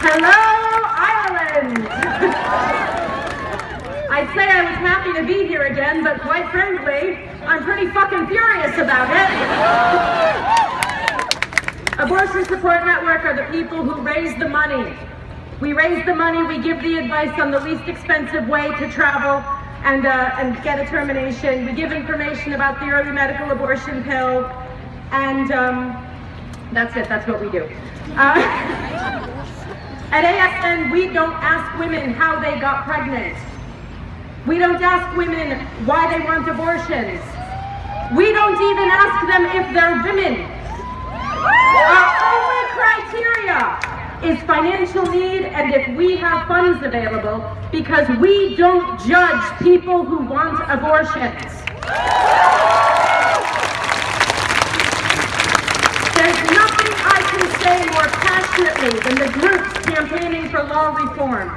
Hello, Ireland! I'd say I was happy to be here again, but quite frankly, I'm pretty fucking furious about it. Abortion Support Network are the people who raise the money. We raise the money, we give the advice on the least expensive way to travel and, uh, and get a termination. We give information about the early medical abortion pill, and um, that's it, that's what we do. Uh, at ASN, we don't ask women how they got pregnant. We don't ask women why they want abortions. We don't even ask them if they're women. Our only criteria is financial need and if we have funds available because we don't judge people who want abortions. There's nothing I can say more passionately than the groups for law reform.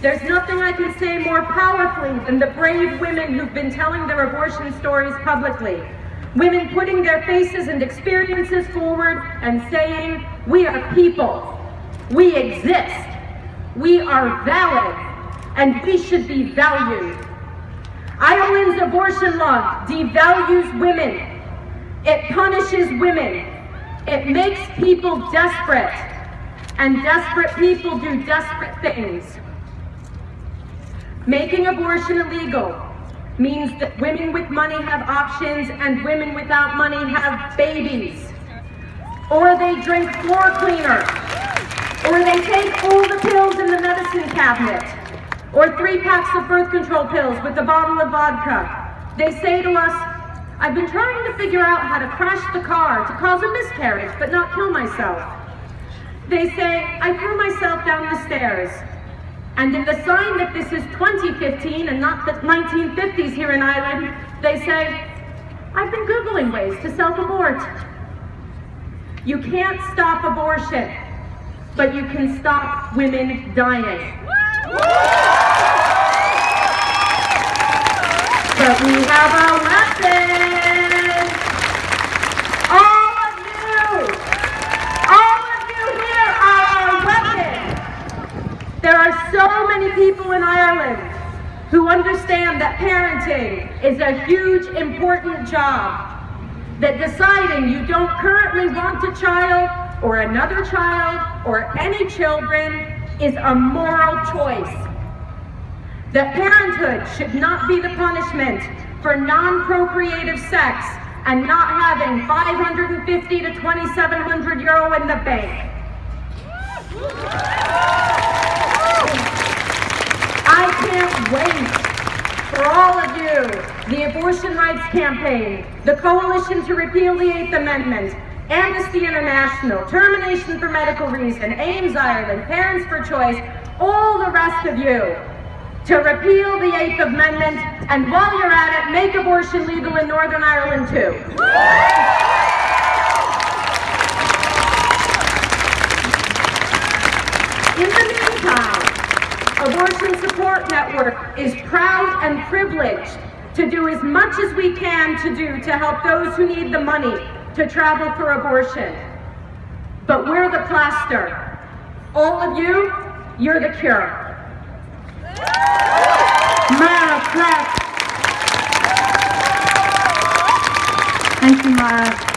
There's nothing I can say more powerfully than the brave women who've been telling their abortion stories publicly. Women putting their faces and experiences forward and saying, we are people. We exist. We are valid. And we should be valued. Ireland's abortion law devalues women. It punishes women. It makes people desperate. And desperate people do desperate things. Making abortion illegal means that women with money have options and women without money have babies. Or they drink floor cleaner. Or they take all the pills in the medicine cabinet. Or three packs of birth control pills with a bottle of vodka. They say to us, I've been trying to figure out how to crash the car to cause a miscarriage but not kill myself. They say, I threw myself down the stairs. And in the sign that this is 2015 and not the 1950s here in Ireland, they say, I've been Googling ways to self-abort. You can't stop abortion, but you can stop women dying. But we have a weapon! All of you! All of you here are our weapon! There are so many people in Ireland who understand that parenting is a huge, important job. That deciding you don't currently want a child or another child or any children is a moral choice. That parenthood should not be the punishment for non-procreative sex and not having 550 to 2700 euro in the bank. Can't wait for all of you, the Abortion Rights Campaign, the Coalition to Repeal the Eighth Amendment, Amnesty International, Termination for Medical Reason, AIMS Ireland, Parents for Choice, all the rest of you, to repeal the Eighth Amendment, and while you're at it, make abortion legal in Northern Ireland too. In the meantime, Abortion Support Network is proud and privileged to do as much as we can to do to help those who need the money to travel for abortion. But we're the plaster. All of you, you're the cure. Mara Clarke. Thank you, Mara.